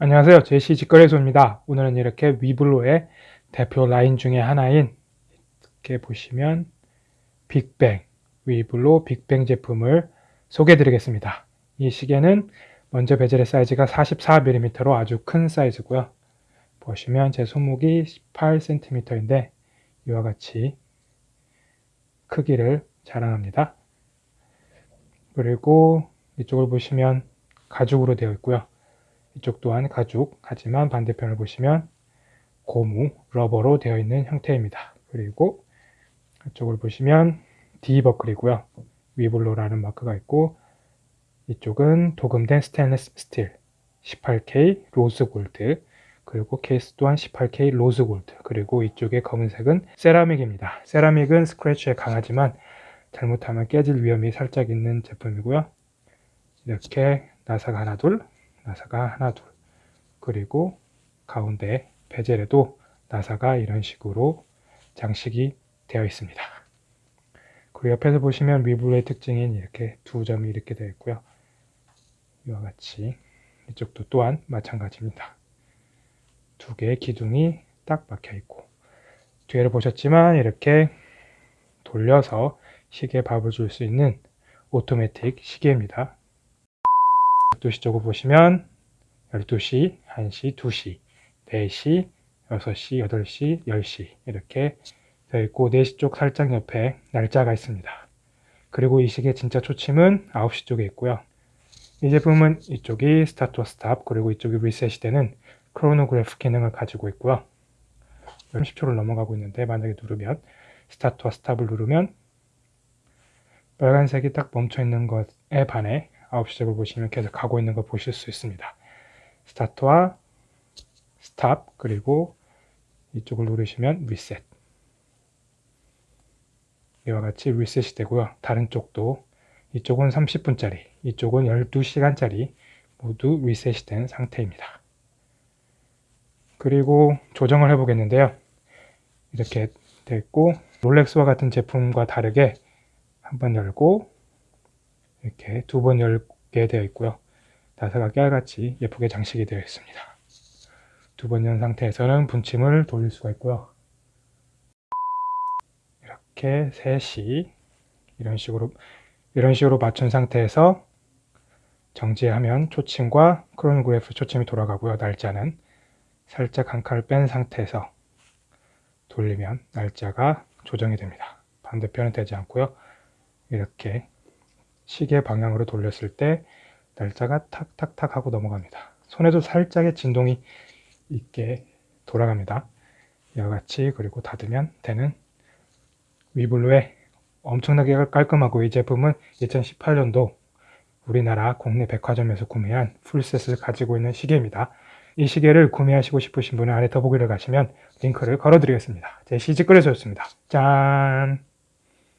안녕하세요. 제시 직거래소입니다. 오늘은 이렇게 위블로의 대표 라인 중에 하나인 이렇게 보시면 빅뱅, 위블로 빅뱅 제품을 소개해 드리겠습니다. 이 시계는 먼저 베젤의 사이즈가 44mm로 아주 큰 사이즈고요. 보시면 제 손목이 18cm인데 이와 같이 크기를 자랑합니다. 그리고 이쪽을 보시면 가죽으로 되어 있고요. 이쪽 또한 가죽, 하지만 반대편을 보시면 고무, rubber로 되어 있는 형태입니다. 그리고 이쪽을 보시면 D버클이고요. 위블로라는 마크가 있고 이쪽은 도금된 스테인리스 스틸 18K rose gold 그리고 케이스 또한 18K rose gold 그리고 이쪽의 검은색은 세라믹입니다. 세라믹은 스크래치에 강하지만 잘못하면 깨질 위험이 살짝 있는 제품이고요. 이렇게 나사가 하나 둘 나사가 하나 둘 그리고 가운데 베젤에도 나사가 이런 식으로 장식이 되어 있습니다. 그리고 옆에서 보시면 위블의 특징인 이렇게 두 점이 이렇게 되어 있고요. 이와 같이 이쪽도 또한 마찬가지입니다. 두 개의 기둥이 딱 박혀 있고 뒤에를 보셨지만 이렇게 돌려서 시계 밥을 줄 수 있는 오토매틱 시계입니다. 12시 쪽을 보시면 12시, 1시, 2시, 4시, 6시, 8시, 10시 이렇게 되어 있고 4시 쪽 살짝 옆에 날짜가 있습니다. 그리고 이 시계 진짜 초침은 9시 쪽에 있고요. 이 제품은 이쪽이 스타트와 스탑 그리고 이쪽이 리셋이 되는 크로노그래프 기능을 가지고 있고요. 30초를 넘어가고 있는데 만약에 누르면 스타트와 스탑을 누르면 빨간색이 딱 멈춰 있는 것에 반해 9시쪽을 보시면 계속 가고 있는 거 보실 수 있습니다. 스타트와 스탑 그리고 이쪽을 누르시면 리셋 이와 같이 리셋이 되고요. 다른 쪽도 이쪽은 30분짜리 이쪽은 12시간짜리 모두 리셋이 된 상태입니다. 그리고 조정을 해 보겠는데요. 이렇게 됐고 롤렉스와 같은 제품과 다르게 한번 열고 이렇게 두 번 열게 되어 있고요. 나사가 깨알같이 예쁘게 장식이 되어 있습니다. 두 번 연 상태에서는 분침을 돌릴 수가 있고요. 이렇게 3시 이런 식으로 이런 식으로 맞춘 상태에서 정지하면 초침과 크로노그래프 초침이 돌아가고요. 날짜는 살짝 한 칸을 뺀 상태에서 돌리면 날짜가 조정이 됩니다. 반대편은 되지 않고요. 이렇게 시계 방향으로 돌렸을 때 날짜가 탁탁탁 하고 넘어갑니다. 손에도 살짝의 진동이 있게 돌아갑니다. 이와 같이 그리고 닫으면 되는 위블루의 엄청나게 깔끔하고 이 제품은 2018년도 우리나라 국내 백화점에서 구매한 풀셋을 가지고 있는 시계입니다. 이 시계를 구매하시고 싶으신 분은 아래 더보기를 가시면 링크를 걸어 드리겠습니다. 제 시즈거래소였습니다. 짠!